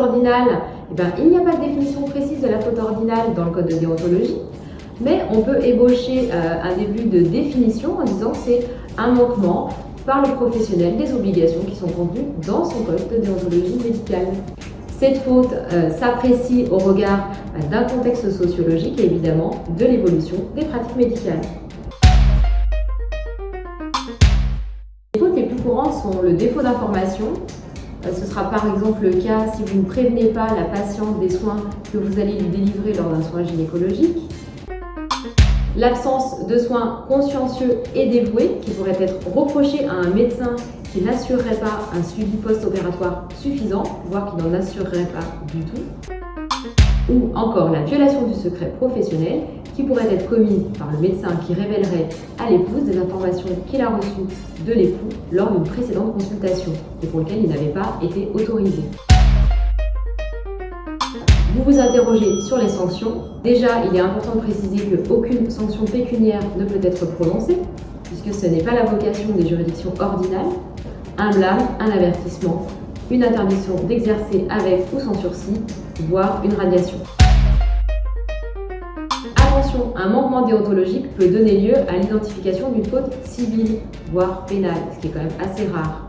ordinale, eh ben, il n'y a pas de définition précise de la faute ordinale dans le code de déontologie, mais on peut ébaucher euh, un début de définition en disant que c'est un manquement par le professionnel des obligations qui sont contenues dans son code de déontologie médicale. Cette faute euh, s'apprécie au regard euh, d'un contexte sociologique et évidemment de l'évolution des pratiques médicales. Les fautes les plus courantes sont le défaut d'information. Euh, ce sera par exemple le cas si vous ne prévenez pas la patiente des soins que vous allez lui délivrer lors d'un soin gynécologique. L'absence de soins consciencieux et dévoués qui pourrait être reproché à un médecin qui n'assurerait pas un suivi post-opératoire suffisant, voire qui n'en assurerait pas du tout. Ou encore la violation du secret professionnel qui pourrait être commise par le médecin qui révélerait à l'épouse des informations qu'il a reçues de l'époux lors d'une précédente consultation et pour lequel il n'avait pas été autorisé. Vous vous interrogez sur les sanctions. Déjà, il est important de préciser qu'aucune sanction pécuniaire ne peut être prononcée, puisque ce n'est pas la vocation des juridictions ordinales. Un blâme, un avertissement, une interdiction d'exercer avec ou sans sursis, voire une radiation. Un manquement déontologique peut donner lieu à l'identification d'une faute civile, voire pénale, ce qui est quand même assez rare.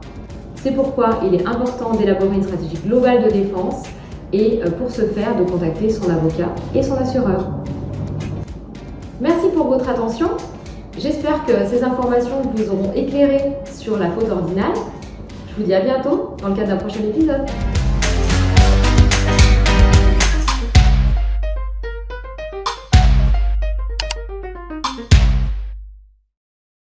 C'est pourquoi il est important d'élaborer une stratégie globale de défense et euh, pour ce faire de contacter son avocat et son assureur. Merci pour votre attention. J'espère que ces informations vous auront éclairé sur la faute ordinale. Je vous dis à bientôt dans le cadre d'un prochain épisode.